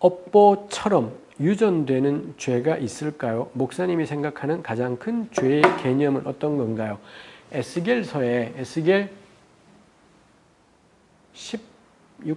업보처럼 유전되는 죄가 있을까요? 목사님이 생각하는 가장 큰 죄의 개념은 어떤 건가요? 에스겔서에 에스겔 16장은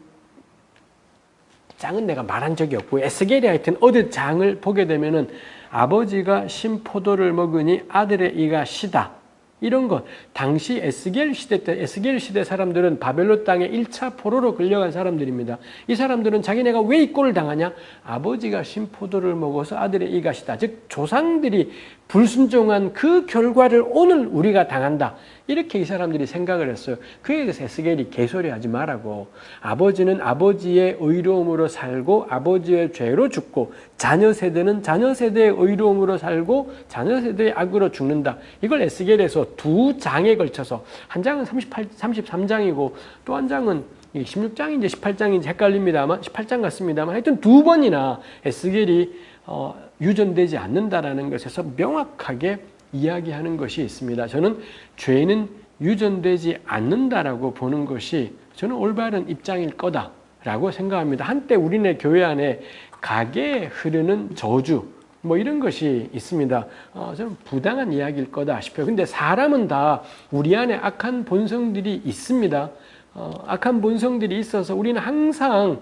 내가 말한 적이 없고 에스겔이 하여튼 어느 장을 보게 되면 은 아버지가 신포도를 먹으니 아들의 이가 시다. 이런 것. 당시 에스겔 시대 때 에스겔 시대 사람들은 바벨론 땅에 1차 포로로 끌려간 사람들입니다. 이 사람들은 자기네가 왜 이 꼴을 당하냐? 아버지가 신포도를 먹어서 아들의 이가시다. 즉 조상들이 불순종한 그 결과를 오늘 우리가 당한다. 이렇게 이 사람들이 생각을 했어요. 그에 대해서 에스겔이 개소리하지 말라고. 아버지는 아버지의 의로움으로 살고 아버지의 죄로 죽고 자녀 세대는 자녀 세대의 의로움으로 살고 자녀 세대의 악으로 죽는다. 이걸 에스겔에서 두 장에 걸쳐서 한 장은 38, 33장이고 또 한 장은 16장인지 18장인지 헷갈립니다만 18장 같습니다만 하여튼 두 번이나 에스겔이 어, 유전되지 않는다라는 것에서 명확하게 이야기하는 것이 있습니다. 저는 죄는 유전되지 않는다라고 보는 것이 저는 올바른 입장일 거다라고 생각합니다. 한때 우리네 교회 안에 가게에 흐르는 저주 뭐 이런 것이 있습니다. 어, 저는 부당한 이야기일 거다 싶어요. 근데 사람은 다 우리 안에 악한 본성들이 있습니다. 어, 악한 본성들이 있어서 우리는 항상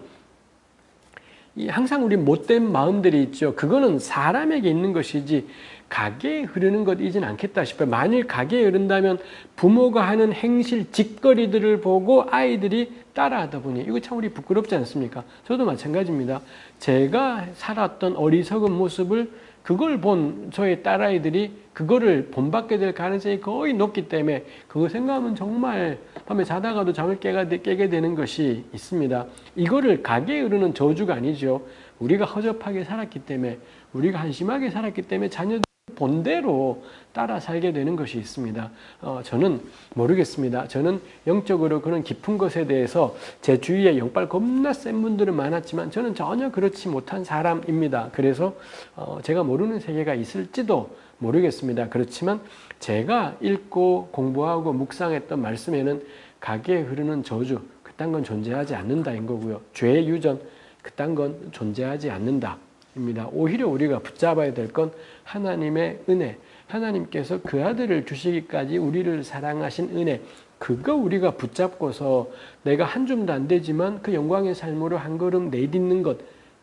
항상 우리 못된 마음들이 있죠. 그거는 사람에게 있는 것이지 가게에 흐르는 것이진 않겠다 싶어요. 만일 가게에 흐른다면 부모가 하는 행실, 짓거리들을 보고 아이들이 따라하다 보니 이거 참 우리 부끄럽지 않습니까? 저도 마찬가지입니다. 제가 살았던 어리석은 모습을 그걸 본 저의 딸아이들이 그거를 본받게 될 가능성이 거의 높기 때문에 그거 생각하면 정말 밤에 자다가도 잠을 깨가, 깨게 되는 것이 있습니다. 이거를 가게에 흐르는 저주가 아니죠. 우리가 허접하게 살았기 때문에 우리가 한심하게 살았기 때문에 자녀들 본대로 따라 살게 되는 것이 있습니다. 어, 저는 모르겠습니다. 저는 영적으로 그런 깊은 것에 대해서 제 주위에 영빨 겁나 센 분들은 많았지만 저는 전혀 그렇지 못한 사람입니다. 그래서 어, 제가 모르는 세계가 있을지도 모르겠습니다. 그렇지만 제가 읽고 공부하고 묵상했던 말씀에는 가게에 흐르는 저주 그딴 건 존재하지 않는다인 거고요. 죄의 유전 그딴 건 존재하지 않는다. 입니다. 오히려 우리가 붙잡아야 될 건 하나님의 은혜, 하나님께서 그 아들을 주시기까지 우리를 사랑하신 은혜, 그거 우리가 붙잡고서 내가 한 줌도 안 되지만 그 영광의 삶으로 한 걸음 내딛는 것,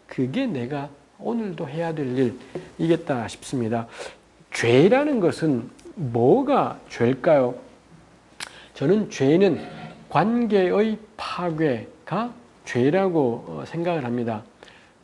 그게 내가 오늘도 해야 될 일이겠다 싶습니다. 죄라는 것은 뭐가 죄일까요? 저는 죄는 관계의 파괴가 죄라고 어, 생각을 합니다.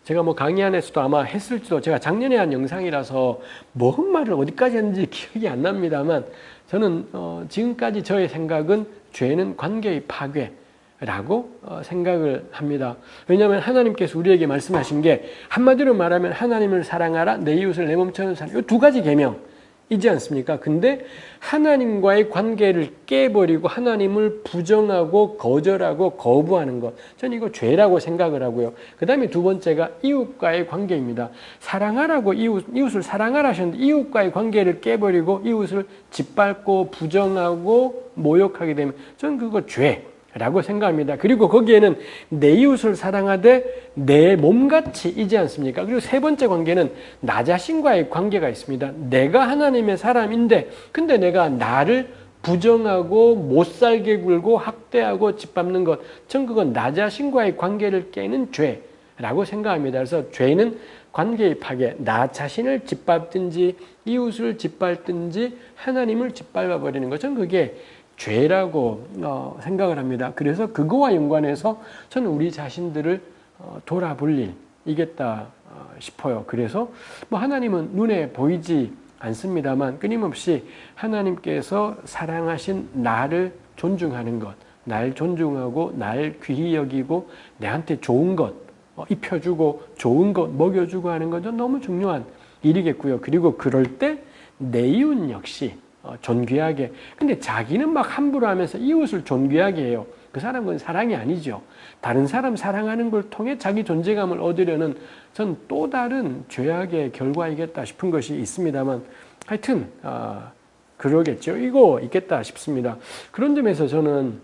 제가 뭐 강의 안에서도 아마 했을지도 제가 작년에 한 영상이라서 뭔 말을 어디까지 했는지 기억이 안 납니다만 저는 어 지금까지 저의 생각은 죄는 관계의 파괴라고 어 생각을 합니다. 왜냐하면 하나님께서 우리에게 말씀하신 게 한마디로 말하면 하나님을 사랑하라 내 이웃을 내 몸처럼 사랑 이두 가지 계명 이지 않습니까? 근데 하나님과의 관계를 깨버리고 하나님을 부정하고 거절하고 거부하는 것. 저는 이거 죄라고 생각을 하고요. 그 다음에 두 번째가 이웃과의 관계입니다. 사랑하라고 이웃, 이웃을 사랑하라 하셨는데 이웃과의 관계를 깨버리고 이웃을 짓밟고 부정하고 모욕하게 되면 저는 그거 죄. 라고 생각합니다. 그리고 거기에는 내 이웃을 사랑하되 내 몸같이 이지 않습니까? 그리고 세 번째 관계는 나 자신과의 관계가 있습니다. 내가 하나님의 사람인데 근데 내가 나를 부정하고 못살게 굴고 학대하고 짓밟는 것. 전 그건 나 자신과의 관계를 깨는 죄라고 생각합니다. 그래서 죄는 관계의 파괴, 나 자신을 짓밟든지 이웃을 짓밟든지 하나님을 짓밟아 버리는 것. 전 그게 죄라고 어, 생각을 합니다. 그래서 그거와 연관해서 저는 우리 자신들을 어, 돌아볼 일 이겠다 어, 싶어요. 그래서 뭐 하나님은 눈에 보이지 않습니다만 끊임없이 하나님께서 사랑하신 나를 존중하는 것, 날 존중하고 날 귀히 여기고 내한테 좋은 것 어, 입혀주고 좋은 것 먹여주고 하는 것은 너무 중요한 일이겠고요. 그리고 그럴 때 내 이웃 역시 어, 존귀하게. 근데 자기는 막 함부로 하면서 이웃을 존귀하게 해요. 그 사람은 사랑이 아니죠. 다른 사람 사랑하는 걸 통해 자기 존재감을 얻으려는 전 또 다른 죄악의 결과이겠다 싶은 것이 있습니다만 하여튼 어, 그러겠죠. 이거 있겠다 싶습니다. 그런 점에서 저는